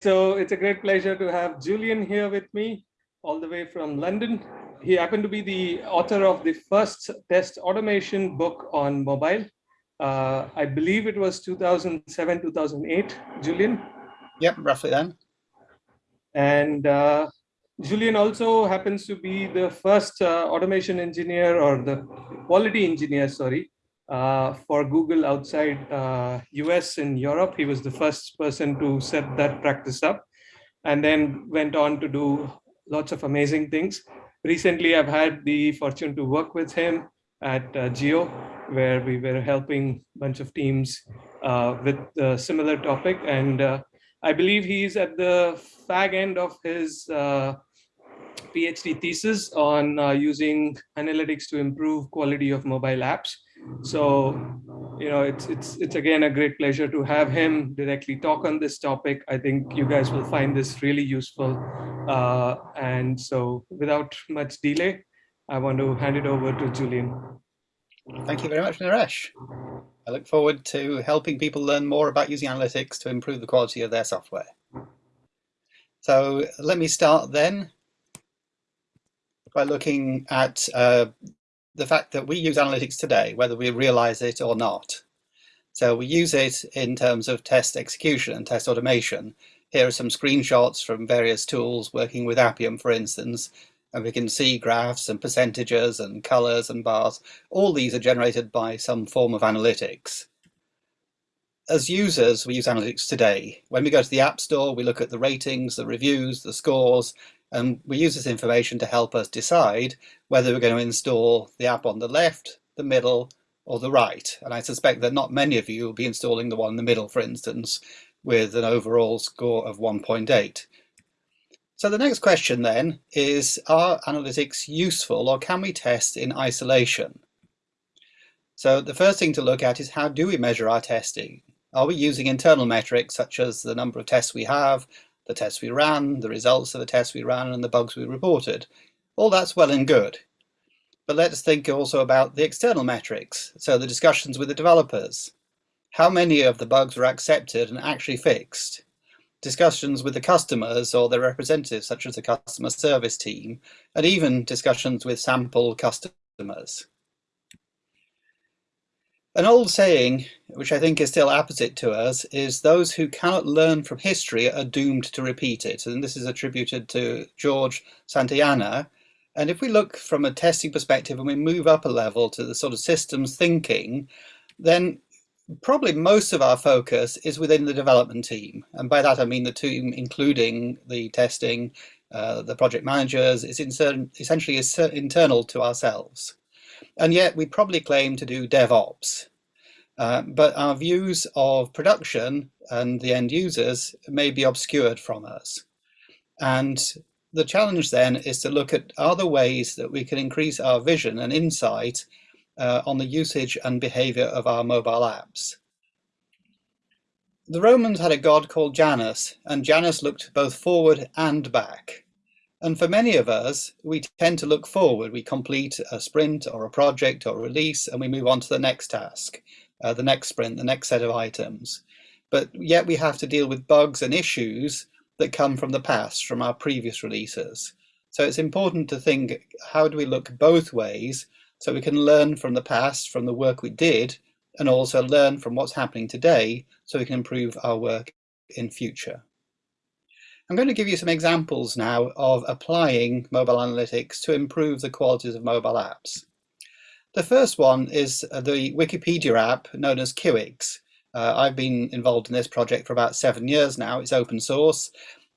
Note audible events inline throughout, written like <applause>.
So it's a great pleasure to have Julian here with me, all the way from London. He happened to be the author of the first test automation book on mobile. Uh, I believe it was 2007, 2008, Julian. Yep, roughly then. And uh, Julian also happens to be the first uh, automation engineer or the quality engineer, sorry, uh, for Google outside US uh, and Europe. He was the first person to set that practice up and then went on to do lots of amazing things. Recently, I've had the fortune to work with him at uh, Jio, where we were helping a bunch of teams uh, with a similar topic. And uh, I believe he's at the fag end of his PhD thesis on using analytics to improve quality of mobile apps. So, you know, it's it's it's again a great pleasure to have him directly talk on this topic. I think you guys will find this really useful. Uh, and so, without much delay, I want to hand it over to Julian. Thank you very much, Naresh. I look forward to helping people learn more about using analytics to improve the quality of their software. So let me start then by looking at uh, the fact that we use analytics today, whether we realize it or not. So we use it in terms of test execution and test automation. Here are some screenshots from various tools working with Appium, for instance, and we can see graphs and percentages and colors and bars. All these are generated by some form of analytics. As users, we use analytics today. When we go to the App Store, we look at the ratings, the reviews, the scores, and we use this information to help us decide whether we're going to install the app on the left, the middle, or the right. And I suspect that not many of you will be installing the one in the middle, for instance, with an overall score of 1.8. So the next question then is, are analytics useful or can we test in isolation? So the first thing to look at is how do we measure our testing? Are we using internal metrics such as the number of tests we have, the tests we ran, the results of the tests we ran, and the bugs we reported. All that's well and good. But let's think also about the external metrics, so the discussions with the developers. How many of the bugs were accepted and actually fixed? Discussions with the customers or their representatives, such as the customer service team, and even discussions with sample customers. An old saying, which I think is still apposite to us, is those who cannot learn from history are doomed to repeat it. And this is attributed to George Santayana. And if we look from a testing perspective and we move up a level to the sort of systems thinking, then probably most of our focus is within the development team. And by that I mean the team including the testing, uh, the project managers, is essentially internal to ourselves. And yet we probably claim to do DevOps. Uh, but our views of production and the end users may be obscured from us. And the challenge then is to look at other ways that we can increase our vision and insight uh, on the usage and behavior of our mobile apps. The Romans had a god called Janus, and Janus looked both forward and back. And for many of us, we tend to look forward. We complete a sprint or a project or release, and we move on to the next task, uh, the next sprint, the next set of items. But yet we have to deal with bugs and issues that come from the past, from our previous releases. So it's important to think, how do we look both ways so we can learn from the past, from the work we did, and also learn from what's happening today so we can improve our work in future. I'm going to give you some examples now of applying mobile analytics to improve the qualities of mobile apps. The first one is the Wikipedia app known as Kiwix. Uh, I've been involved in this project for about seven years now. It's open source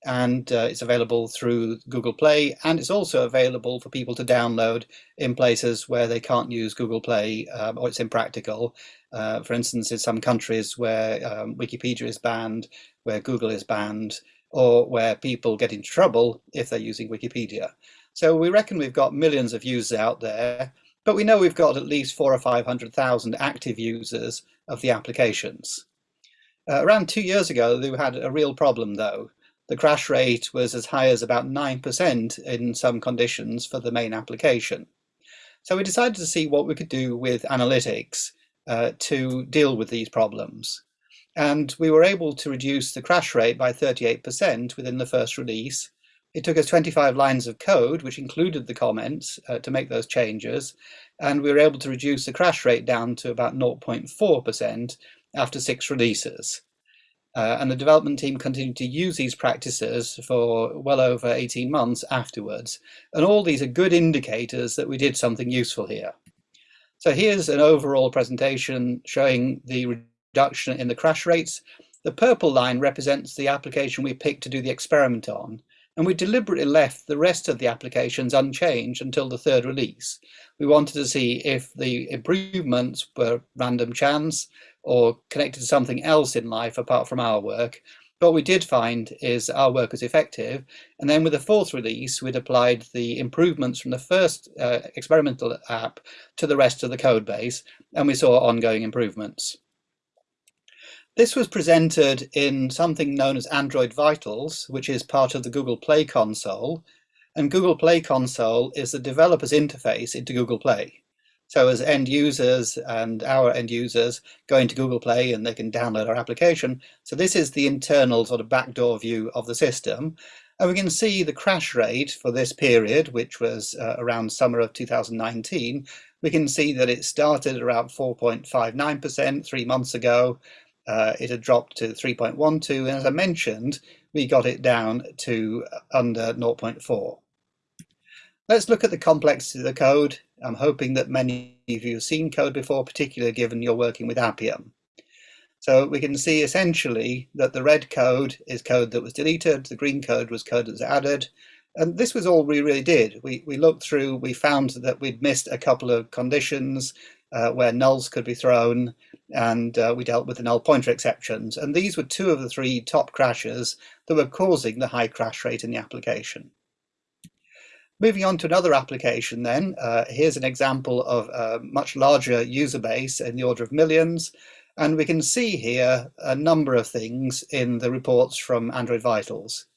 and uh, it's available through Google Play and it's also available for people to download in places where they can't use Google Play um, or it's impractical. Uh, for instance, in some countries where um, Wikipedia is banned, where Google is banned, or where people get in trouble if they're using Wikipedia. So we reckon we've got millions of users out there, but we know we've got at least four or 500,000 active users of the applications. Uh, around two years ago, we had a real problem though. The crash rate was as high as about 9% in some conditions for the main application. So we decided to see what we could do with analytics uh, to deal with these problems. And we were able to reduce the crash rate by 38% within the first release. It took us 25 lines of code, which included the comments, uh, to make those changes. And we were able to reduce the crash rate down to about 0.4% after six releases. Uh, and the development team continued to use these practices for well over 18 months afterwards. And all these are good indicators that we did something useful here. So here's an overall presentation showing the reduction in the crash rates. The purple line represents the application we picked to do the experiment on. And we deliberately left the rest of the applications unchanged until the third release. We wanted to see if the improvements were random chance or connected to something else in life apart from our work. What we did find is our work was effective. And then with the fourth release, we'd applied the improvements from the first uh, experimental app to the rest of the code base, and we saw ongoing improvements. This was presented in something known as Android Vitals, which is part of the Google Play console. And Google Play console is the developer's interface into Google Play. So as end users and our end users go into Google Play and they can download our application. So this is the internal sort of backdoor view of the system. And we can see the crash rate for this period, which was uh, around summer of 2019. We can see that it started around 4.59% three months ago. Uh, it had dropped to 3.12, and as I mentioned, we got it down to under 0.4. Let's look at the complexity of the code. I'm hoping that many of you have seen code before, particularly given you're working with Appium. So we can see essentially that the red code is code that was deleted, the green code was code that was added, and this was all we really did. We, we looked through, we found that we'd missed a couple of conditions uh, where nulls could be thrown, and uh, we dealt with the null pointer exceptions. And these were two of the three top crashes that were causing the high crash rate in the application. Moving on to another application then, uh, here's an example of a much larger user base in the order of millions. And we can see here a number of things in the reports from Android Vitals.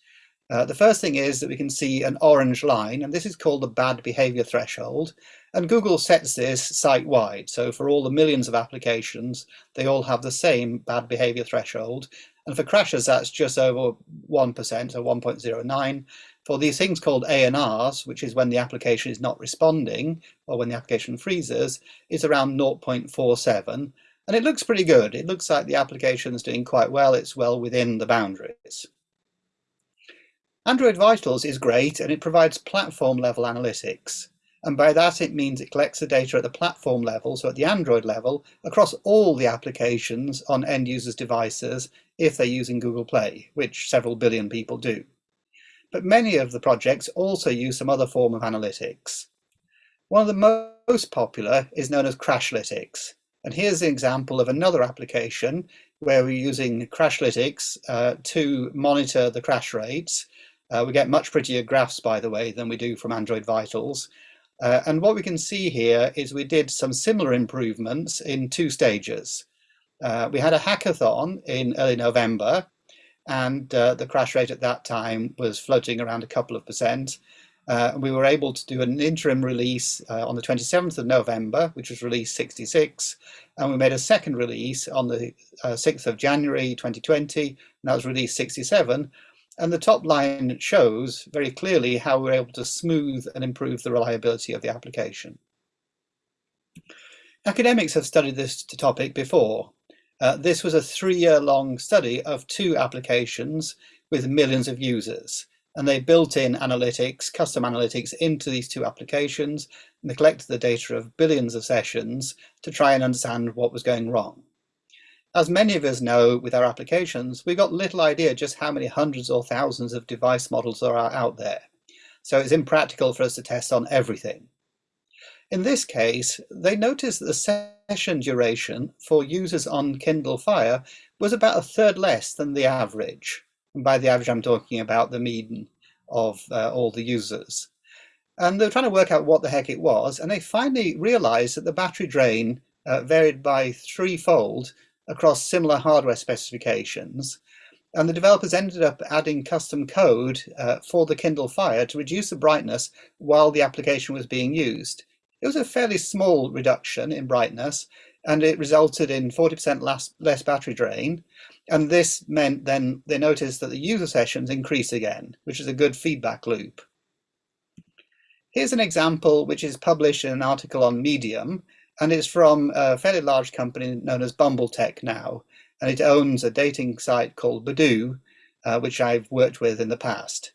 Uh, the first thing is that we can see an orange line, and this is called the bad behavior threshold. And Google sets this site-wide. So for all the millions of applications, they all have the same bad behavior threshold. And for crashes, that's just over 1%, so 1.09 for these things called ANRs, which is when the application is not responding or when the application freezes, is around 0.47. And it looks pretty good. It looks like the application is doing quite well. It's well within the boundaries. Android Vitals is great and it provides platform level analytics. And by that it means it collects the data at the platform level, so at the Android level, across all the applications on end users' devices if they're using Google Play, which several billion people do but many of the projects also use some other form of analytics. One of the most popular is known as Crashlytics. And here's an example of another application where we're using Crashlytics uh, to monitor the crash rates. Uh, we get much prettier graphs, by the way, than we do from Android Vitals. Uh, and what we can see here is we did some similar improvements in two stages. Uh, we had a hackathon in early November and uh, the crash rate at that time was floating around a couple of percent. Uh, we were able to do an interim release uh, on the 27th of November, which was release 66, and we made a second release on the 6th uh, of January 2020, and that was release 67. And the top line shows very clearly how we're able to smooth and improve the reliability of the application. Academics have studied this topic before, uh, this was a three-year long study of two applications with millions of users. And they built in analytics, custom analytics into these two applications, and they collected the data of billions of sessions to try and understand what was going wrong. As many of us know with our applications, we've got little idea just how many hundreds or thousands of device models there are out there. So it's impractical for us to test on everything. In this case, they noticed that the session duration for users on Kindle Fire was about a third less than the average. And by the average, I'm talking about the mean of uh, all the users. And they were trying to work out what the heck it was, and they finally realized that the battery drain uh, varied by threefold across similar hardware specifications. And the developers ended up adding custom code uh, for the Kindle Fire to reduce the brightness while the application was being used. It was a fairly small reduction in brightness. and it resulted in 40% less, less battery drain. And this meant then they noticed that the user sessions increase again, which is a good feedback loop. Here's an example which is published in an article on Medium, and it's from a fairly large company known as BumbleTech now, and it owns a dating site called Badoo, uh, which I've worked with in the past.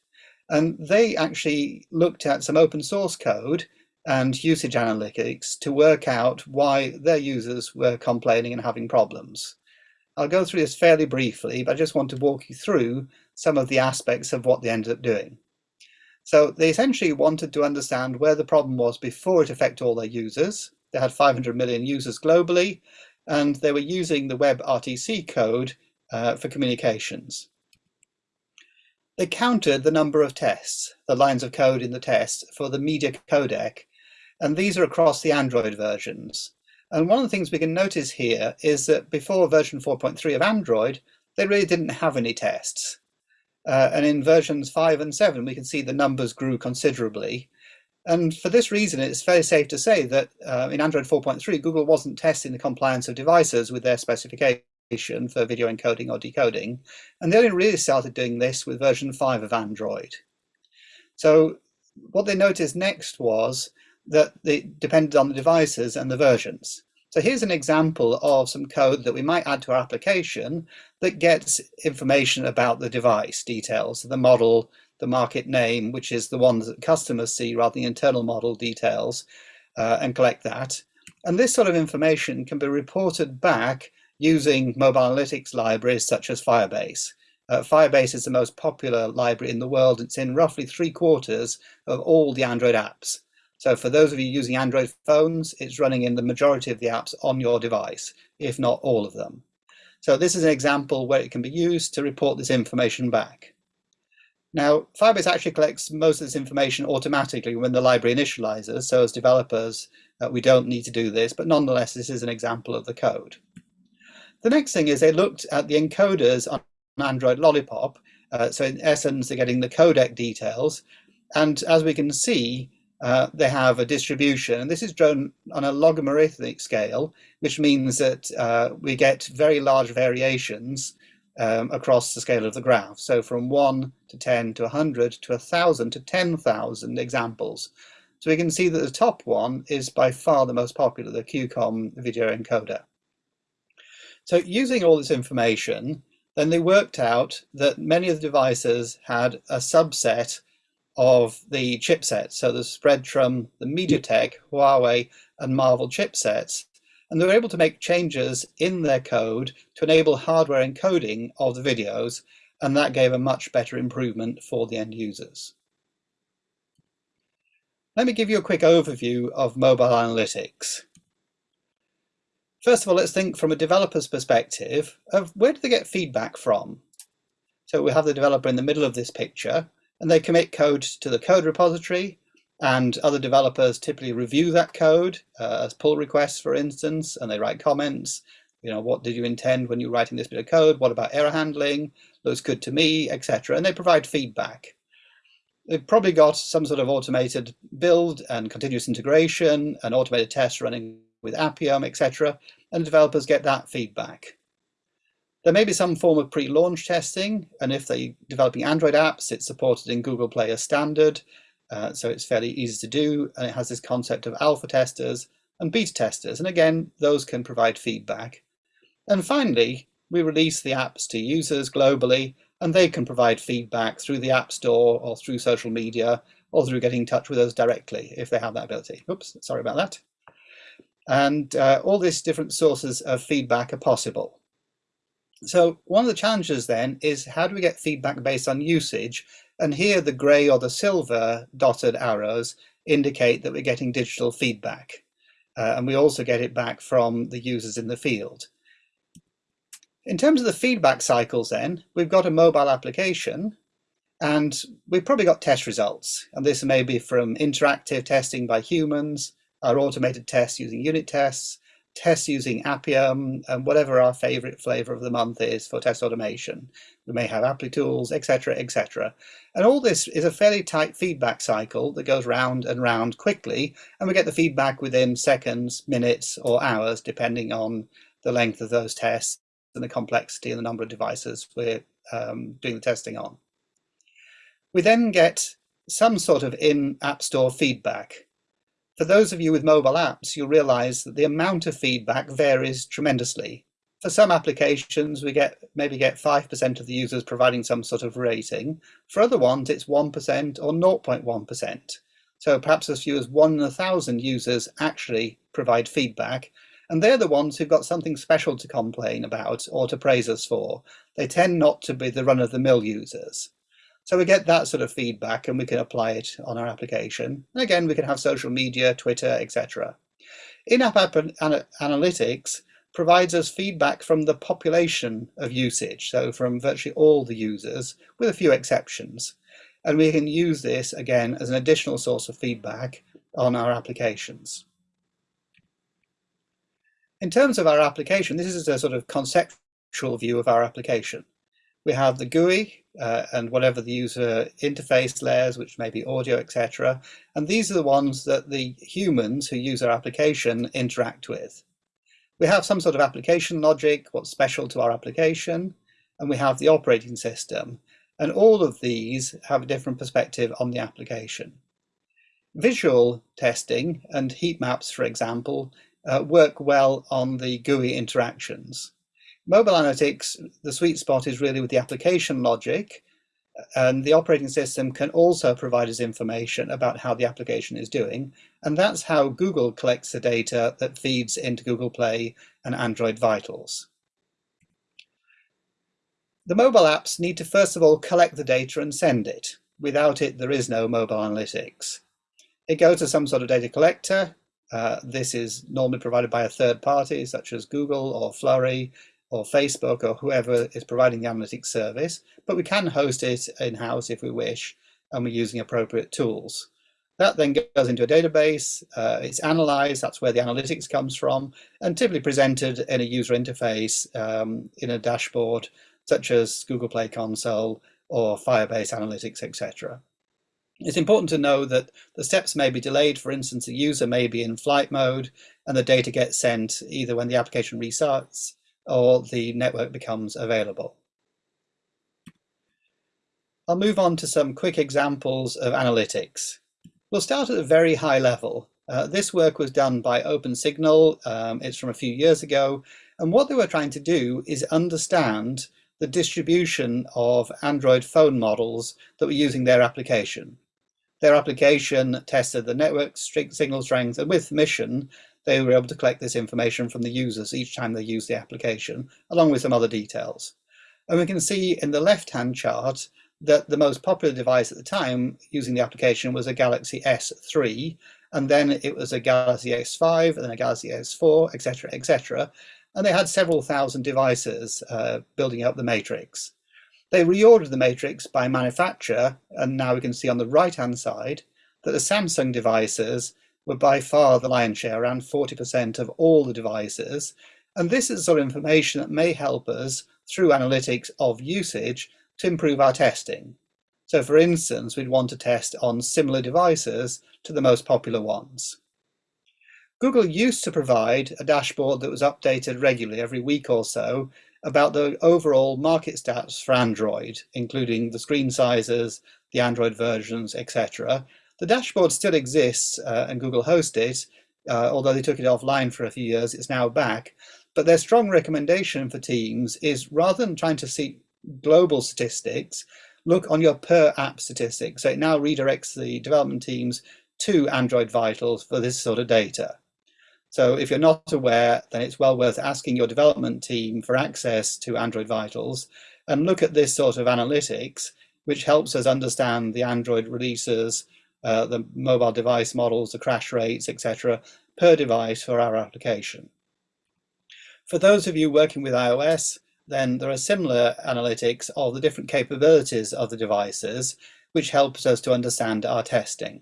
And they actually looked at some open source code and usage analytics to work out why their users were complaining and having problems. I'll go through this fairly briefly, but I just want to walk you through some of the aspects of what they ended up doing. So they essentially wanted to understand where the problem was before it affected all their users. They had 500 million users globally, and they were using the WebRTC code uh, for communications. They counted the number of tests, the lines of code in the test for the media codec, and these are across the Android versions. And one of the things we can notice here is that before version 4.3 of Android, they really didn't have any tests. Uh, and in versions 5 and 7, we can see the numbers grew considerably. And for this reason, it's very safe to say that uh, in Android 4.3, Google wasn't testing the compliance of devices with their specification for video encoding or decoding. And they only really started doing this with version 5 of Android. So what they noticed next was that it depended on the devices and the versions. So here's an example of some code that we might add to our application that gets information about the device details, the model, the market name, which is the ones that customers see rather than internal model details, uh, and collect that. And this sort of information can be reported back using mobile analytics libraries such as Firebase. Uh, Firebase is the most popular library in the world. It's in roughly three quarters of all the Android apps. So for those of you using Android phones, it's running in the majority of the apps on your device, if not all of them. So this is an example where it can be used to report this information back. Now, Firebase actually collects most of this information automatically when the library initializes, so as developers, uh, we don't need to do this, but nonetheless, this is an example of the code. The next thing is they looked at the encoders on Android Lollipop. Uh, so in essence, they're getting the codec details. And as we can see, uh, they have a distribution. And this is drawn on a logarithmic scale, which means that uh, we get very large variations um, across the scale of the graph. So from 1 to 10 to 100 to 1,000 to 10,000 examples. So we can see that the top one is by far the most popular, the QCOM video encoder. So using all this information, then they worked out that many of the devices had a subset of the chipsets. So the Spreadtrum, the MediaTek, Huawei, and Marvell chipsets. And they were able to make changes in their code to enable hardware encoding of the videos, and that gave a much better improvement for the end users. Let me give you a quick overview of mobile analytics. First of all, let's think from a developer's perspective of where do they get feedback from? So we have the developer in the middle of this picture and they commit code to the code repository and other developers typically review that code uh, as pull requests, for instance, and they write comments. You know, what did you intend when you were writing this bit of code? What about error handling? Looks good to me, etc. And they provide feedback. They've probably got some sort of automated build and continuous integration and automated tests running with Appium, etc. And developers get that feedback. There may be some form of pre-launch testing, and if they're developing Android apps, it's supported in Google Play as standard, uh, so it's fairly easy to do, and it has this concept of alpha testers and beta testers, and again, those can provide feedback. And finally, we release the apps to users globally, and they can provide feedback through the App Store or through social media, or through getting in touch with us directly if they have that ability. Oops, sorry about that. And uh, all these different sources of feedback are possible. So one of the challenges then is how do we get feedback based on usage? And here the gray or the silver dotted arrows indicate that we're getting digital feedback. Uh, and we also get it back from the users in the field. In terms of the feedback cycles then, we've got a mobile application and we've probably got test results. And this may be from interactive testing by humans, our automated tests using unit tests, test using Appium, and whatever our favorite flavor of the month is for test automation. We may have Applitools, etc., etc. And all this is a fairly tight feedback cycle that goes round and round quickly, and we get the feedback within seconds, minutes, or hours, depending on the length of those tests and the complexity and the number of devices we're um, doing the testing on. We then get some sort of in-app store feedback. For those of you with mobile apps, you'll realize that the amount of feedback varies tremendously. For some applications, we get maybe get 5% of the users providing some sort of rating. For other ones, it's 1% or 0.1%. So perhaps as few as one in a thousand users actually provide feedback. And they're the ones who've got something special to complain about or to praise us for. They tend not to be the run-of-the-mill users. So we get that sort of feedback and we can apply it on our application. And again, we can have social media, Twitter, etc. In-app analytics provides us feedback from the population of usage, so from virtually all the users, with a few exceptions. And we can use this, again, as an additional source of feedback on our applications. In terms of our application, this is a sort of conceptual view of our application. We have the GUI uh, and whatever the user interface layers, which may be audio, etc. And these are the ones that the humans who use our application interact with. We have some sort of application logic, what's special to our application, and we have the operating system. And all of these have a different perspective on the application. Visual testing and heat maps, for example, uh, work well on the GUI interactions. Mobile analytics, the sweet spot is really with the application logic, and the operating system can also provide us information about how the application is doing, and that's how Google collects the data that feeds into Google Play and Android Vitals. The mobile apps need to first of all collect the data and send it. Without it, there is no mobile analytics. It goes to some sort of data collector. Uh, this is normally provided by a third party, such as Google or Flurry, or Facebook or whoever is providing the analytics service, but we can host it in-house if we wish, and we're using appropriate tools. That then goes into a database, uh, it's analyzed, that's where the analytics comes from, and typically presented in a user interface um, in a dashboard, such as Google Play Console or Firebase Analytics, etc. It's important to know that the steps may be delayed. For instance, the user may be in flight mode and the data gets sent either when the application restarts or the network becomes available. I'll move on to some quick examples of analytics. We'll start at a very high level. Uh, this work was done by OpenSignal. Um, it's from a few years ago. And what they were trying to do is understand the distribution of Android phone models that were using their application. Their application tested the network signal strength and with permission, they were able to collect this information from the users each time they use the application, along with some other details. And we can see in the left-hand chart that the most popular device at the time using the application was a Galaxy S3, and then it was a Galaxy S5, and then a Galaxy S4, etc., etc. And they had several thousand devices uh, building up the matrix. They reordered the matrix by manufacturer, and now we can see on the right-hand side that the Samsung devices were by far the lion's share, around 40% of all the devices. And this is sort of information that may help us through analytics of usage to improve our testing. So for instance, we'd want to test on similar devices to the most popular ones. Google used to provide a dashboard that was updated regularly every week or so about the overall market stats for Android, including the screen sizes, the Android versions, etc. The dashboard still exists uh, and Google hosts it, uh, although they took it offline for a few years, it's now back. But their strong recommendation for teams is rather than trying to see global statistics, look on your per app statistics. So it now redirects the development teams to Android Vitals for this sort of data. So if you're not aware, then it's well worth asking your development team for access to Android Vitals and look at this sort of analytics, which helps us understand the Android releases uh, the mobile device models, the crash rates, etc., per device for our application. For those of you working with iOS, then there are similar analytics of the different capabilities of the devices, which helps us to understand our testing.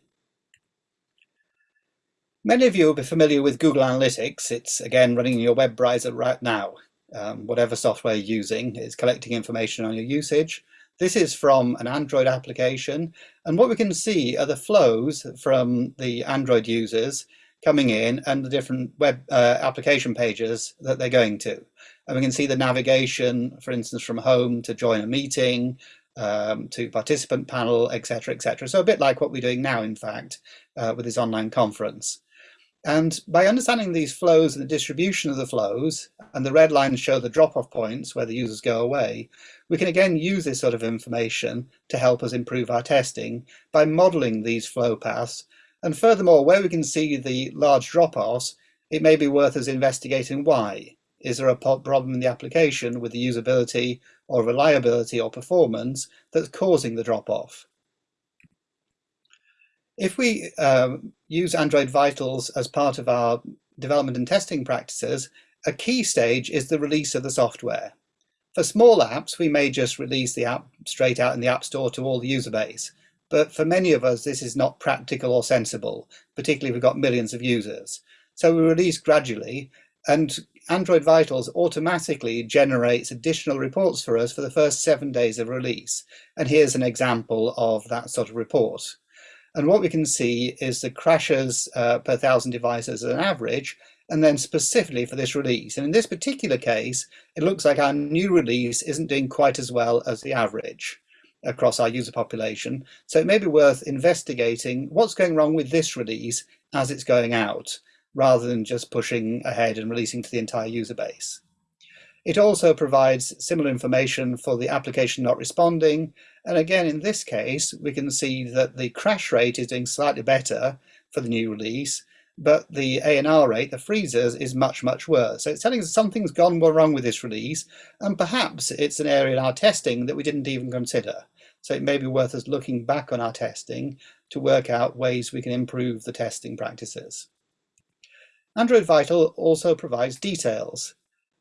Many of you will be familiar with Google Analytics. It's again running in your web browser right now. Um, whatever software you're using is collecting information on your usage. This is from an Android application. And what we can see are the flows from the Android users coming in and the different web uh, application pages that they're going to. And we can see the navigation, for instance, from home to join a meeting, um, to participant panel, etc., etc. So a bit like what we're doing now, in fact, uh, with this online conference. And by understanding these flows and the distribution of the flows, and the red lines show the drop-off points where the users go away, we can again use this sort of information to help us improve our testing by modeling these flow paths. And furthermore, where we can see the large drop-offs, it may be worth us investigating why. Is there a problem in the application with the usability or reliability or performance that's causing the drop-off? If we um, use Android Vitals as part of our development and testing practices, a key stage is the release of the software. For small apps, we may just release the app straight out in the App Store to all the user base. But for many of us, this is not practical or sensible, particularly if we've got millions of users. So we release gradually, and Android Vitals automatically generates additional reports for us for the first seven days of release. And here's an example of that sort of report. And what we can see is the crashes uh, per thousand devices as an average, and then specifically for this release. And in this particular case, it looks like our new release isn't doing quite as well as the average across our user population. So it may be worth investigating what's going wrong with this release as it's going out, rather than just pushing ahead and releasing to the entire user base. It also provides similar information for the application not responding. And again, in this case, we can see that the crash rate is doing slightly better for the new release, but the ANR rate, the freezers, is much, much worse. So it's telling us something's gone wrong with this release, and perhaps it's an area in our testing that we didn't even consider. So it may be worth us looking back on our testing to work out ways we can improve the testing practices. Android Vital also provides details.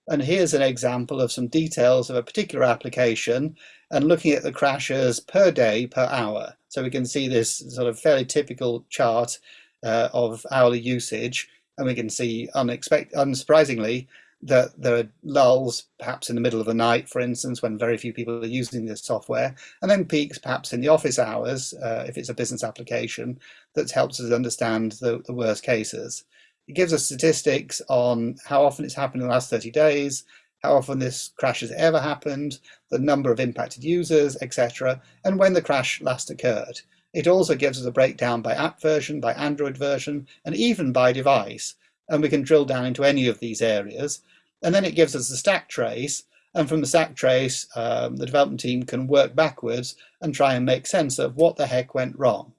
And here's an example of some details of a particular application and looking at the crashes per day per hour. So we can see this sort of fairly typical chart uh, of hourly usage and we can see unexpected, unsurprisingly that there are lulls perhaps in the middle of the night, for instance, when very few people are using this software, and then peaks perhaps in the office hours, uh, if it's a business application, that helps us understand the, the worst cases. It gives us statistics on how often it's happened in the last 30 days, how often this crash has ever happened, the number of impacted users, etc., and when the crash last occurred. It also gives us a breakdown by app version, by Android version, and even by device. And we can drill down into any of these areas. And then it gives us a stack trace. And from the stack trace, um, the development team can work backwards and try and make sense of what the heck went wrong.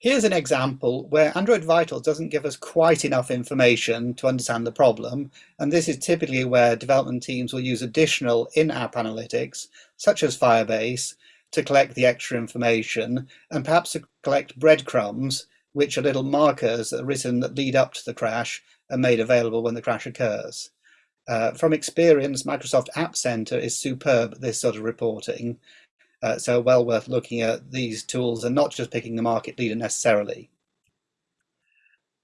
Here's an example where Android Vital doesn't give us quite enough information to understand the problem, and this is typically where development teams will use additional in-app analytics, such as Firebase, to collect the extra information, and perhaps to collect breadcrumbs, which are little markers that are written that lead up to the crash and made available when the crash occurs. Uh, from experience, Microsoft App Center is superb at this sort of reporting, uh, so well worth looking at these tools and not just picking the market leader necessarily.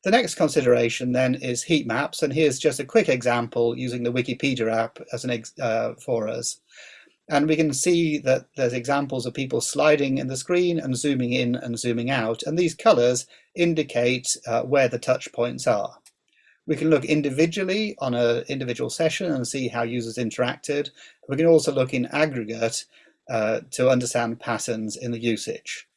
The next consideration then is heat maps, and here's just a quick example using the Wikipedia app as an uh, for us. And we can see that there's examples of people sliding in the screen and zooming in and zooming out, and these colors indicate uh, where the touch points are. We can look individually on an individual session and see how users interacted. We can also look in aggregate uh, to understand patterns in the usage.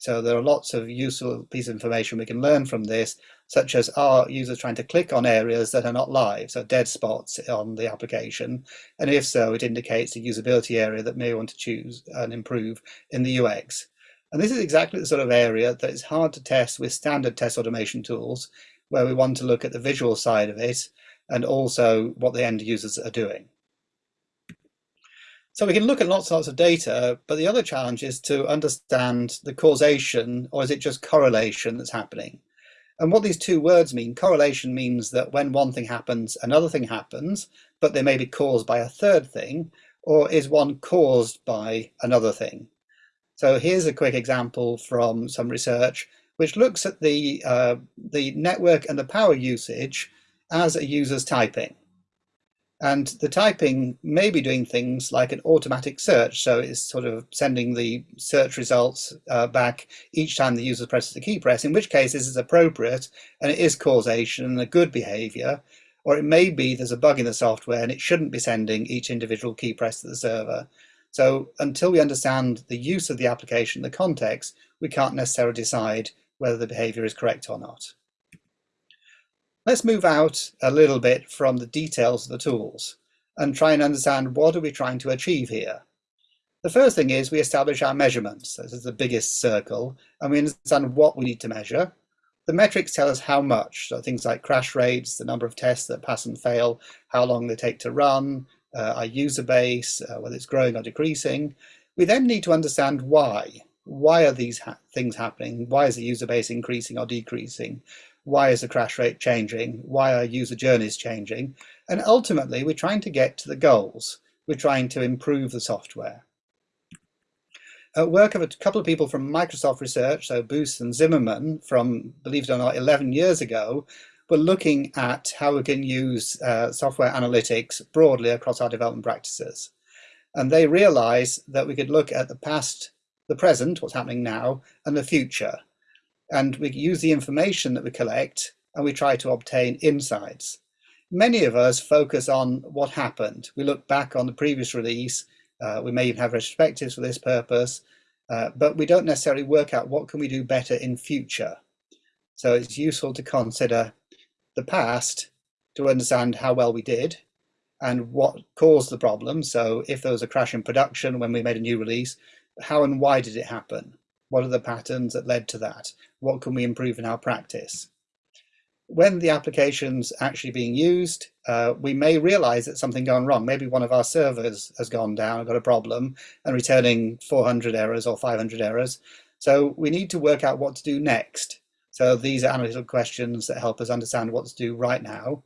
So there are lots of useful pieces of information we can learn from this, such as are users trying to click on areas that are not live, so dead spots on the application, and if so, it indicates a usability area that may want to choose and improve in the UX. And this is exactly the sort of area that is hard to test with standard test automation tools, where we want to look at the visual side of it and also what the end users are doing. So we can look at lots and lots of data, but the other challenge is to understand the causation, or is it just correlation that's happening? And what these two words mean, correlation means that when one thing happens, another thing happens, but they may be caused by a third thing, or is one caused by another thing? So here's a quick example from some research which looks at the, uh, the network and the power usage as a user's typing. And the typing may be doing things like an automatic search. So it's sort of sending the search results uh, back each time the user presses the key press, in which case this is appropriate and it is causation and a good behavior. Or it may be there's a bug in the software and it shouldn't be sending each individual key press to the server. So until we understand the use of the application, the context, we can't necessarily decide whether the behavior is correct or not. Let's move out a little bit from the details of the tools and try and understand what are we trying to achieve here. The first thing is we establish our measurements. This is the biggest circle, and we understand what we need to measure. The metrics tell us how much, so things like crash rates, the number of tests that pass and fail, how long they take to run, uh, our user base, uh, whether it's growing or decreasing. We then need to understand why. Why are these ha things happening? Why is the user base increasing or decreasing? Why is the crash rate changing, why are user journeys changing, and ultimately we're trying to get to the goals. We're trying to improve the software. At work of a couple of people from Microsoft Research, so Buse and Zimmermann from, believe it or not, 11 years ago, were looking at how we can use uh, software analytics broadly across our development practices. And they realized that we could look at the past, the present, what's happening now, and the future and we use the information that we collect and we try to obtain insights. Many of us focus on what happened. We look back on the previous release, uh, we may even have retrospectives for this purpose, uh, but we don't necessarily work out what can we do better in future. So it's useful to consider the past to understand how well we did and what caused the problem. So if there was a crash in production when we made a new release, how and why did it happen? What are the patterns that led to that? What can we improve in our practice? When the application's actually being used, uh, we may realize that something gone wrong. Maybe one of our servers has gone down, got a problem, and returning 400 errors or 500 errors. So we need to work out what to do next. So these are analytical questions that help us understand what to do right now.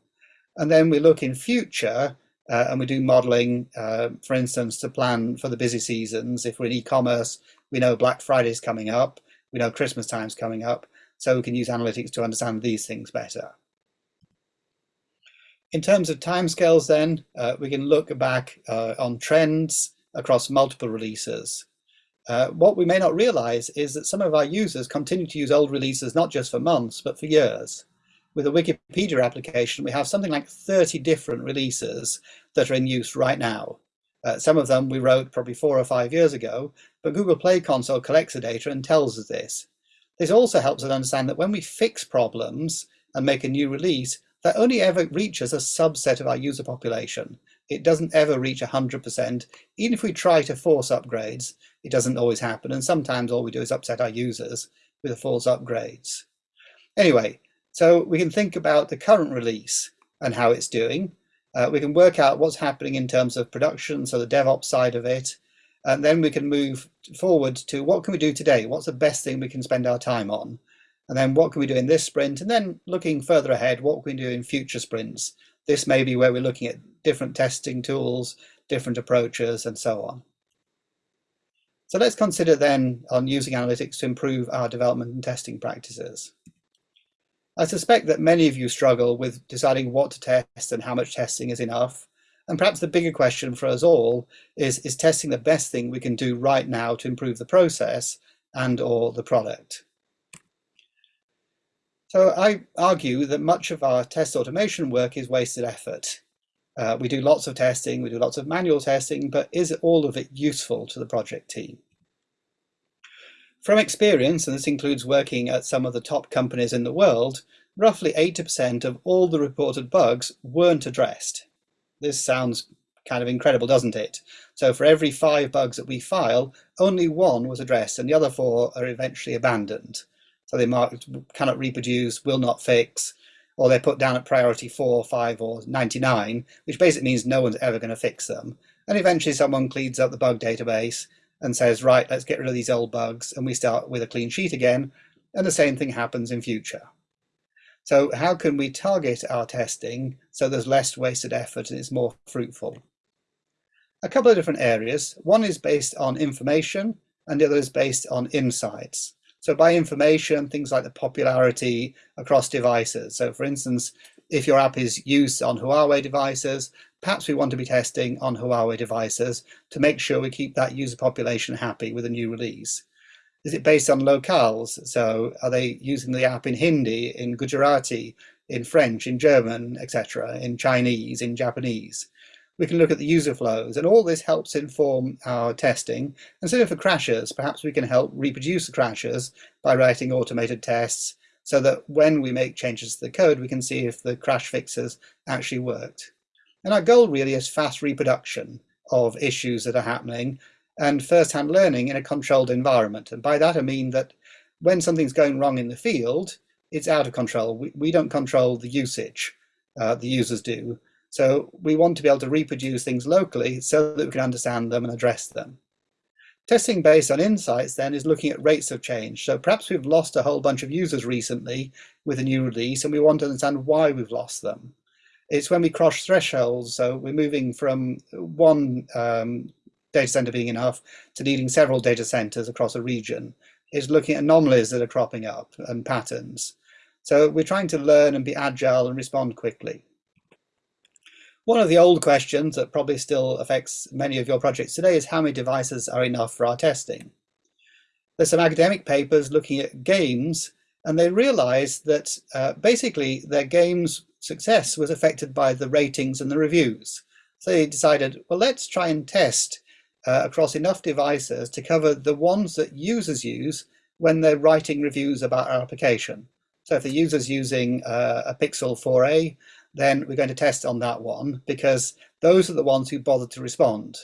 And then we look in future uh, and we do modeling, uh, for instance, to plan for the busy seasons. If we're in e-commerce, we know Black Friday is coming up, we know Christmas time's coming up, so we can use analytics to understand these things better. In terms of timescales then, uh, we can look back uh, on trends across multiple releases. Uh, what we may not realize is that some of our users continue to use old releases not just for months, but for years. With a Wikipedia application, we have something like 30 different releases that are in use right now. Uh, some of them we wrote probably four or five years ago, but Google Play Console collects the data and tells us this. This also helps us understand that when we fix problems and make a new release, that only ever reaches a subset of our user population. It doesn't ever reach 100%. Even if we try to force upgrades, it doesn't always happen. And sometimes all we do is upset our users with the false upgrades. Anyway, so we can think about the current release and how it's doing. Uh, we can work out what's happening in terms of production, so the DevOps side of it, and then we can move forward to what can we do today? What's the best thing we can spend our time on? And then what can we do in this sprint? And then looking further ahead, what can we do in future sprints? This may be where we're looking at different testing tools, different approaches, and so on. So let's consider then on using analytics to improve our development and testing practices. I suspect that many of you struggle with deciding what to test and how much testing is enough. And perhaps the bigger question for us all is, is testing the best thing we can do right now to improve the process and or the product? So I argue that much of our test automation work is wasted effort. Uh, we do lots of testing, we do lots of manual testing, but is all of it useful to the project team? From experience, and this includes working at some of the top companies in the world, roughly 80% of all the reported bugs weren't addressed. This sounds kind of incredible, doesn't it? So for every five bugs that we file, only one was addressed and the other four are eventually abandoned. So they marked cannot reproduce, will not fix, or they're put down at priority 4, 5 or 99, which basically means no one's ever going to fix them. And eventually someone cleans up the bug database and says, right, let's get rid of these old bugs, and we start with a clean sheet again, and the same thing happens in future. So how can we target our testing so there's less wasted effort and it's more fruitful? A couple of different areas. One is based on information and the other is based on insights. So by information, things like the popularity across devices. So for instance, if your app is used on Huawei devices, perhaps we want to be testing on Huawei devices to make sure we keep that user population happy with a new release. Is it based on locales? So are they using the app in Hindi, in Gujarati, in French, in German, etc., in Chinese, in Japanese? We can look at the user flows and all this helps inform our testing. And so for crashes, perhaps we can help reproduce the crashes by writing automated tests so that when we make changes to the code, we can see if the crash fixes actually worked. And our goal really is fast reproduction of issues that are happening and first-hand learning in a controlled environment. And by that I mean that when something's going wrong in the field, it's out of control. We, we don't control the usage, uh, the users do. So we want to be able to reproduce things locally so that we can understand them and address them. Testing based on insights then is looking at rates of change. So perhaps we've lost a whole bunch of users recently with a new release and we want to understand why we've lost them. It's when we cross thresholds, so we're moving from one um, data center being enough to needing several data centers across a region is looking at anomalies that are cropping up and patterns. So we're trying to learn and be agile and respond quickly. One of the old questions that probably still affects many of your projects today is how many devices are enough for our testing? There's some academic papers looking at games and they realize that uh, basically their game's success was affected by the ratings and the reviews. So they decided, well, let's try and test uh, across enough devices to cover the ones that users use when they're writing reviews about our application. So if the user's using uh, a Pixel 4a, then we're going to test on that one because those are the ones who bothered to respond.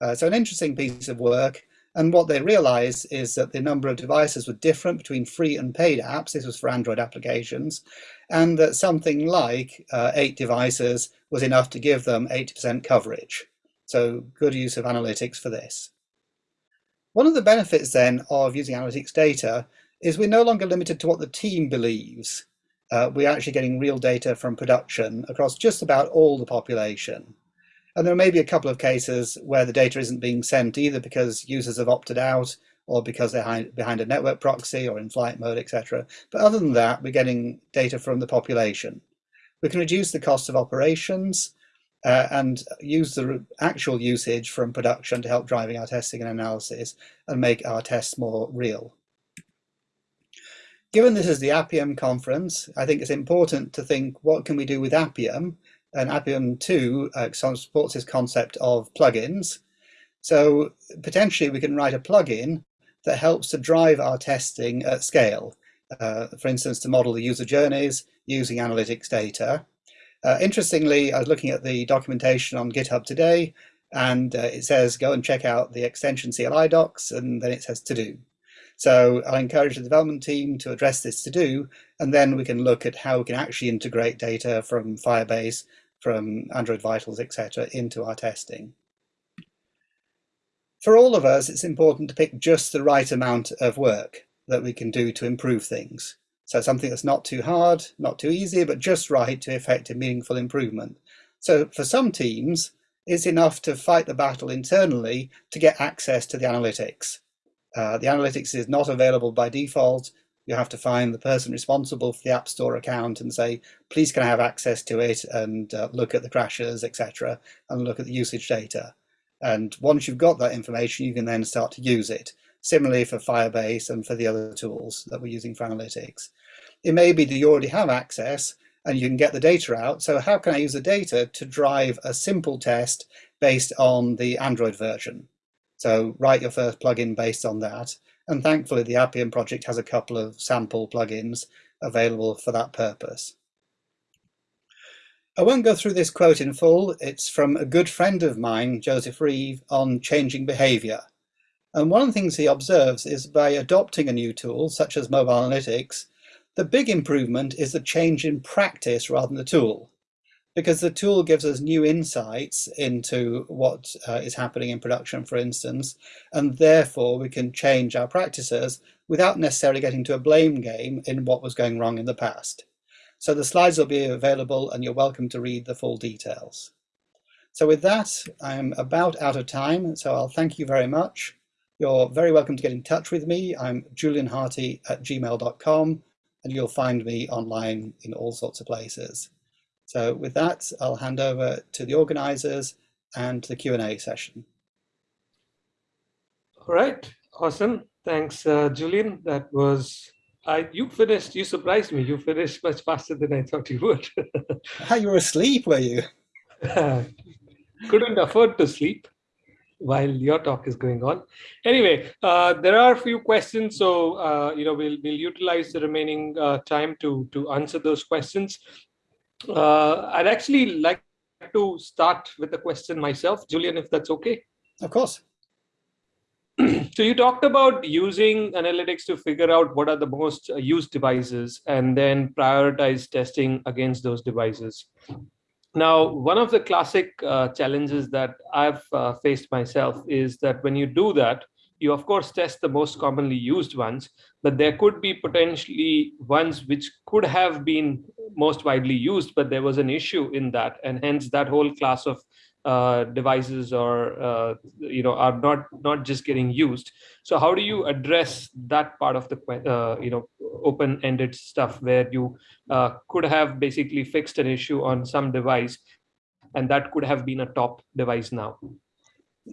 Uh, so an interesting piece of work. And what they realized is that the number of devices were different between free and paid apps. This was for Android applications. And that something like uh, eight devices was enough to give them 80% coverage. So good use of analytics for this. One of the benefits then of using analytics data is we're no longer limited to what the team believes. Uh, we're actually getting real data from production across just about all the population. And there may be a couple of cases where the data isn't being sent either because users have opted out or because they're behind a network proxy or in flight mode, etc. But other than that, we're getting data from the population. We can reduce the cost of operations uh, and use the actual usage from production to help driving our testing and analysis and make our tests more real. Given this is the Appium conference, I think it's important to think what can we do with Appium and Appium 2 uh, supports this concept of plugins. So potentially we can write a plugin that helps to drive our testing at scale. Uh, for instance, to model the user journeys using analytics data uh, interestingly, I was looking at the documentation on GitHub today, and uh, it says go and check out the extension CLI docs, and then it says to do. So I encourage the development team to address this to do, and then we can look at how we can actually integrate data from Firebase, from Android Vitals, etc., into our testing. For all of us, it's important to pick just the right amount of work that we can do to improve things. So something that's not too hard, not too easy, but just right to effect a meaningful improvement. So for some teams, it's enough to fight the battle internally to get access to the analytics. Uh, the analytics is not available by default. You have to find the person responsible for the App Store account and say, please can I have access to it and uh, look at the crashes, etc., and look at the usage data. And once you've got that information, you can then start to use it. Similarly for Firebase and for the other tools that we're using for analytics. It may be that you already have access and you can get the data out. So how can I use the data to drive a simple test based on the Android version? So write your first plugin based on that. And thankfully the Appium project has a couple of sample plugins available for that purpose. I won't go through this quote in full. It's from a good friend of mine, Joseph Reeve, on changing behavior. And one of the things he observes is by adopting a new tool, such as mobile analytics, the big improvement is the change in practice rather than the tool, because the tool gives us new insights into what uh, is happening in production, for instance, and therefore we can change our practices without necessarily getting to a blame game in what was going wrong in the past. So the slides will be available and you're welcome to read the full details. So with that, I'm about out of time, so I'll thank you very much You're very welcome to get in touch with me. I'm julianharty at gmail.com and you'll find me online in all sorts of places. So with that, I'll hand over to the organizers and the Q&A session. All right, awesome. Thanks, uh, Julian. That was, I, you finished, you surprised me. You finished much faster than I thought you would. <laughs> How you were asleep, were you? <laughs> Couldn't afford to sleep while your talk is going on. Anyway, uh, there are a few questions, so uh, you know we'll we'll utilize the remaining uh, time to to answer those questions. Uh, I'd actually like to start with a question myself, Julian, if that's okay. Of course. <clears throat> so you talked about using analytics to figure out what are the most used devices and then prioritize testing against those devices. Now, one of the classic uh, challenges that I've uh, faced myself is that when you do that, you of course test the most commonly used ones, but there could be potentially ones which could have been most widely used, but there was an issue in that. And hence that whole class of uh, devices or uh, you know are not not just getting used. So how do you address that part of the uh, you know open-ended stuff where you uh, could have basically fixed an issue on some device and that could have been a top device now?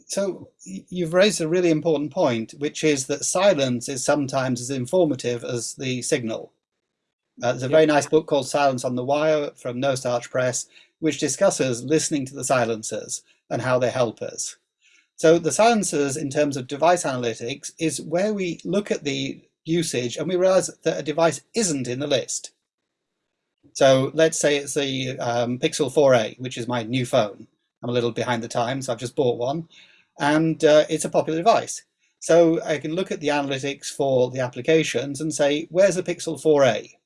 So you've raised a really important point which is that silence is sometimes as informative as the signal. Uh, there's a very nice book called Silence on the Wire from No Starch Press, which discusses listening to the silencers and how they help us. So the silencers in terms of device analytics is where we look at the usage and we realize that a device isn't in the list. So let's say it's the um, Pixel 4a, which is my new phone. I'm a little behind the times, I've just bought one, and uh, it's a popular device. So I can look at the analytics for the applications and say, where's the Pixel 4a?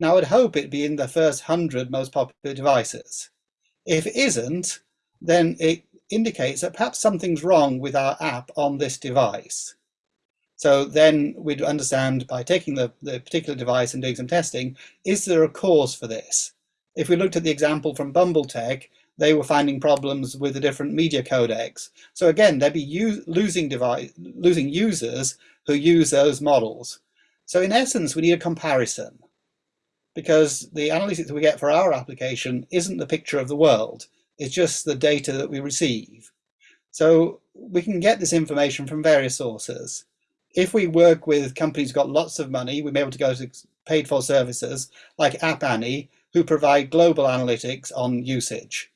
Now I'd hope it'd be in the first 100 most popular devices. If it isn't, then it indicates that perhaps something's wrong with our app on this device. So then we'd understand by taking the, the particular device and doing some testing, is there a cause for this? If we looked at the example from BumbleTech, they were finding problems with the different media codecs. So again, they'd be losing, device, losing users who use those models. So in essence, we need a comparison because the analytics that we get for our application isn't the picture of the world. It's just the data that we receive. So we can get this information from various sources. If we work with companies who've got lots of money, we may be able to go to paid for services like App Annie, who provide global analytics on usage.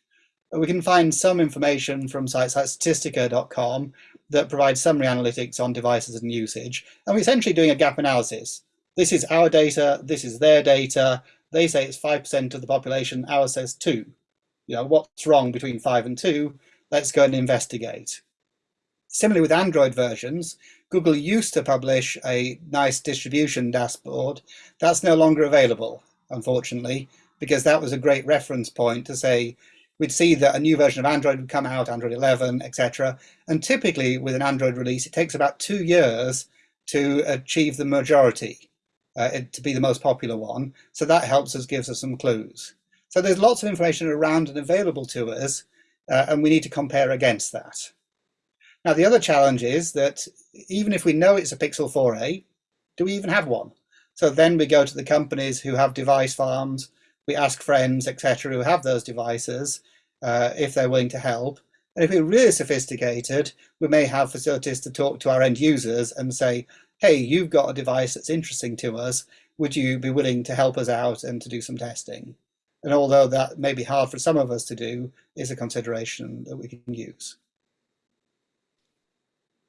We can find some information from sites like statistica.com that provide summary analytics on devices and usage. And we're essentially doing a gap analysis this is our data, this is their data. They say it's 5% of the population, ours says 2. You know, what's wrong between 5 and 2? Let's go and investigate. Similarly with Android versions, Google used to publish a nice distribution dashboard. That's no longer available, unfortunately, because that was a great reference point to say we'd see that a new version of Android would come out, Android 11, etc. And typically with an Android release, it takes about two years to achieve the majority uh, to be the most popular one. So that helps us, gives us some clues. So there's lots of information around and available to us, uh, and we need to compare against that. Now, the other challenge is that even if we know it's a Pixel 4a, do we even have one? So then we go to the companies who have device farms, we ask friends, etc., who have those devices, uh, if they're willing to help. And if we're really sophisticated, we may have facilities to talk to our end users and say, hey, you've got a device that's interesting to us. Would you be willing to help us out and to do some testing? And although that may be hard for some of us to do, is a consideration that we can use.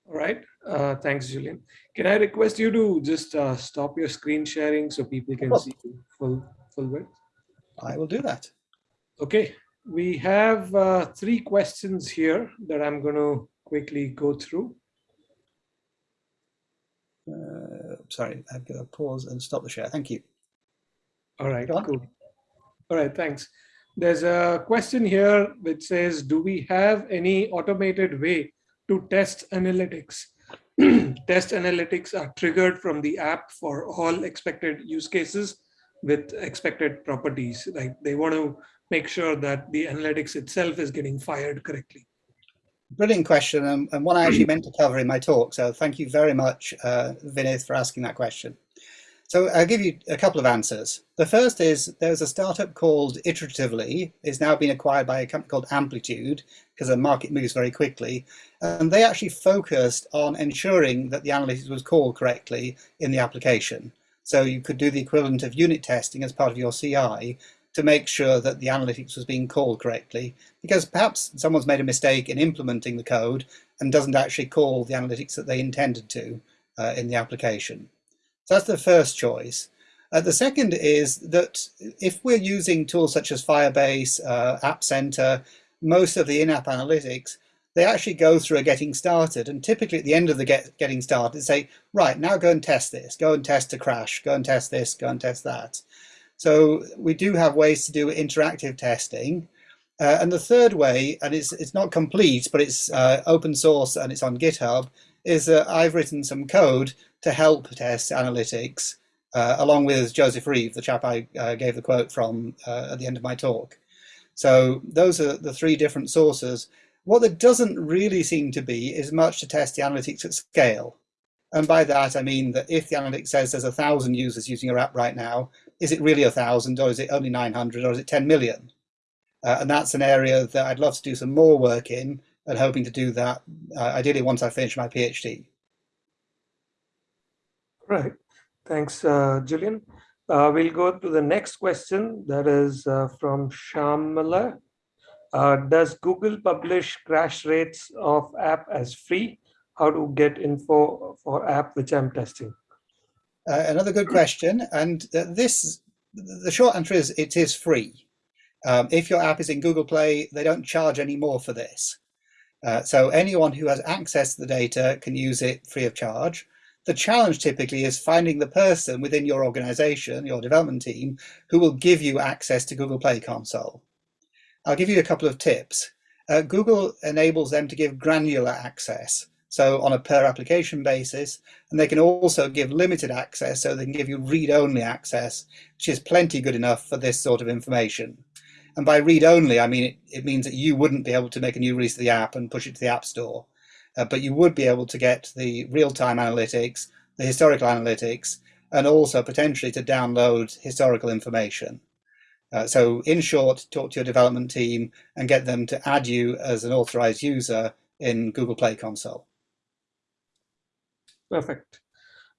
All right, uh, thanks, Julian. Can I request you to just uh, stop your screen sharing so people can see full full width? I will do that. Okay, we have uh, three questions here that I'm going to quickly go through. Uh, sorry, I've got to pause and stop the share. Thank you. All right, cool. All right, thanks. There's a question here which says, do we have any automated way to test analytics? <clears throat> test analytics are triggered from the app for all expected use cases with expected properties. Like they want to make sure that the analytics itself is getting fired correctly. Brilliant question, and, and, one I actually meant to cover in my talk. So thank you very much, uh, Vinith, for asking that question. So I'll give you a couple of answers. The first is there's a startup called Iteratively, is now being acquired by a company called Amplitude because the market moves very quickly. And they actually focused on ensuring that the analytics was called correctly in the application. So you could do the equivalent of unit testing as part of your CI to make sure that the analytics was being called correctly. Because perhaps someone's made a mistake in implementing the code and doesn't actually call the analytics that they intended to uh, in the application. So that's the first choice. Uh, the second is that if we're using tools such as Firebase, uh, App Center, most of the in-app analytics, they actually go through a getting started. And typically at the end of the get, getting started, they say, right, now go and test this, go and test a crash, go and test this, go and test that. So we do have ways to do interactive testing. Uh, and the third way, and it's, it's not complete, but it's uh, open source and it's on GitHub, is that I've written some code to help test analytics, uh, along with Joseph Reeve, the chap I uh, gave the quote from uh, at the end of my talk. So those are the three different sources. What there doesn't really seem to be is much to test the analytics at scale. And by that, I mean that if the analytics says there's a thousand users using your app right now, is it really a thousand or is it only 900 or is it 10 million? Uh, and that's an area that I'd love to do some more work in and hoping to do that uh, ideally once I finish my PhD. Right. Thanks, uh, Julian. Uh, we'll go to the next question that is uh, from Shamala. Uh, does Google publish crash rates of app as free? How to get info for app which I'm testing? Uh, another good question. And uh, this, the short answer is it is free. Um, if your app is in Google Play, they don't charge any more for this. so anyone who has access to the data can use it free of charge. The challenge typically is finding the person within your organization, your development team, who will give you access to Google Play Console. I'll give you a couple of tips. Uh, Google enables them to give granular access, so on a per application basis, and they can also give limited access, so they can give you read-only access, which is plenty good enough for this sort of information. And by read-only, I mean it, it means that you wouldn't be able to make a new release of the app and push it to the App Store uh, but you would be able to get the real-time analytics, the historical analytics, and also potentially to download historical information. Uh, so in short, talk to your development team and get them to add you as an authorized user in Google Play Console. Perfect.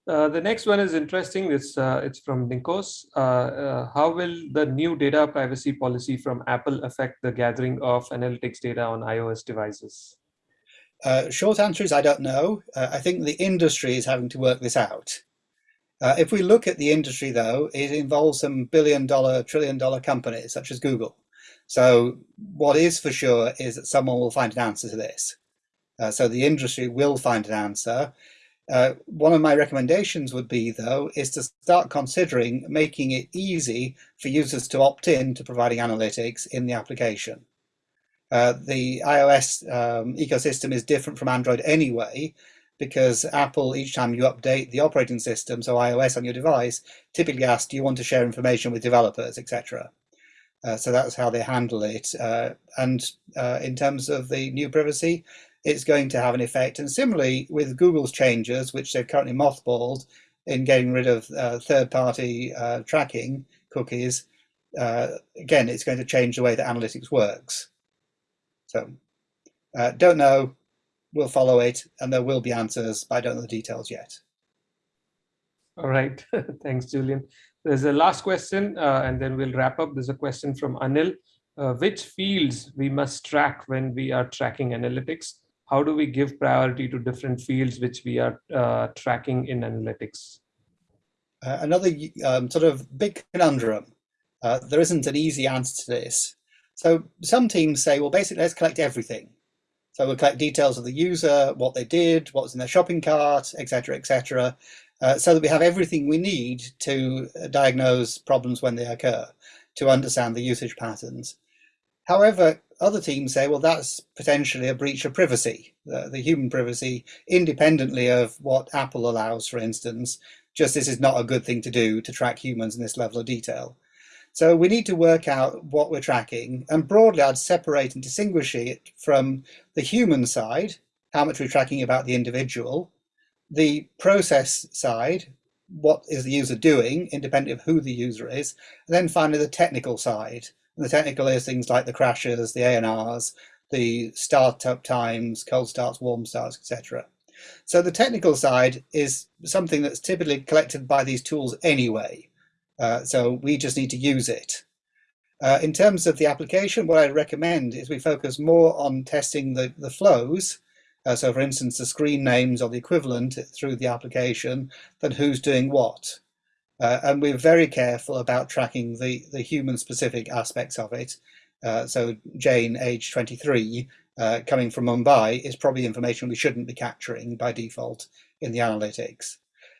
Uh, the next one is interesting. It's uh, it's from Nikos. Uh, uh, how will the new data privacy policy from Apple affect the gathering of analytics data on iOS devices? Uh, short answer is I don't know. Uh, I think the industry is having to work this out. If we look at the industry, though, it involves some billion dollar, trillion dollar companies such as Google. So what is for sure is that someone will find an answer to this. So the industry will find an answer. Uh, one of my recommendations would be, though, is to start considering making it easy for users to opt in to providing analytics in the application. Uh, the iOS um, ecosystem is different from Android anyway, because Apple, each time you update the operating system, so iOS on your device, typically asks, do you want to share information with developers, etc. Uh, so that's how they handle it. Uh, and uh, in terms of the new privacy, it's going to have an effect. And similarly with Google's changes, which they've currently mothballed in getting rid of uh, third-party uh, tracking cookies, again, it's going to change the way that analytics works. So uh, don't know, we'll follow it, and there will be answers, but I don't know the details yet. All right, <laughs> thanks, Julian. There's a last question, uh, and then we'll wrap up. There's a question from Anil. Uh, which fields we must track when we are tracking analytics? How do we give priority to different fields which we are uh, tracking in analytics? Uh, another um, sort of big conundrum. Uh, there isn't an easy answer to this. So some teams say, well, basically, let's collect everything. So we'll collect details of the user, what they did, what was in their shopping cart, etc., etc., uh, so that we have everything we need to uh, diagnose problems when they occur, to understand the usage patterns. However, other teams say, well, that's potentially a breach of privacy, the, the human privacy, independently of what Apple allows, for instance, just this is not a good thing to do to track humans in this level of detail. So we need to work out what we're tracking. And broadly, I'd separate and distinguish it from the human side, how much we're tracking about the individual, the process side, what is the user doing, independent of who the user is, and then finally the technical side. And the technical is things like the crashes, the ANRs, the startup times, cold starts, warm starts, etc. So the technical side is something that's typically collected by these tools anyway. Uh, so we just need to use it. Uh, in terms of the application, what I recommend is we focus more on testing the, the flows. Uh, so for instance, the screen names or the equivalent through the application than who's doing what. Uh, and we're very careful about tracking the, the human specific aspects of it. Uh, so Jane, age 23, uh, coming from Mumbai is probably information we shouldn't be capturing by default in the analytics.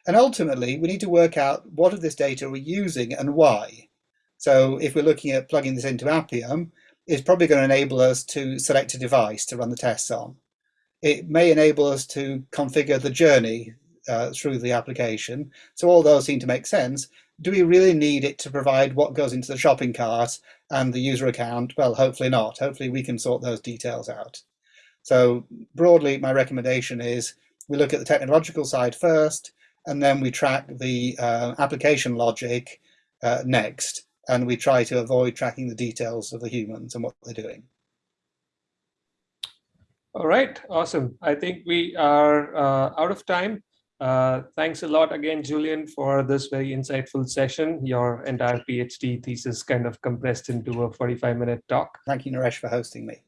And ultimately, we need to work out what of this data we're using and why. So if we're looking at plugging this into Appium, it's probably going to enable us to select a device to run the tests on. It may enable us to configure the journey uh, through the application. So all those seem to make sense. Do we really need it to provide what goes into the shopping cart and the user account? Well, hopefully not. Hopefully we can sort those details out. So broadly, my recommendation is we look at the technological side first, and then we track the uh, application logic uh, next, and we try to avoid tracking the details of the humans and what they're doing. All right, awesome. I think we are uh, out of time. Uh, thanks a lot again, Julian, for this very insightful session. Your entire PhD thesis kind of compressed into a 45 minute talk. Thank you, Naresh, for hosting me.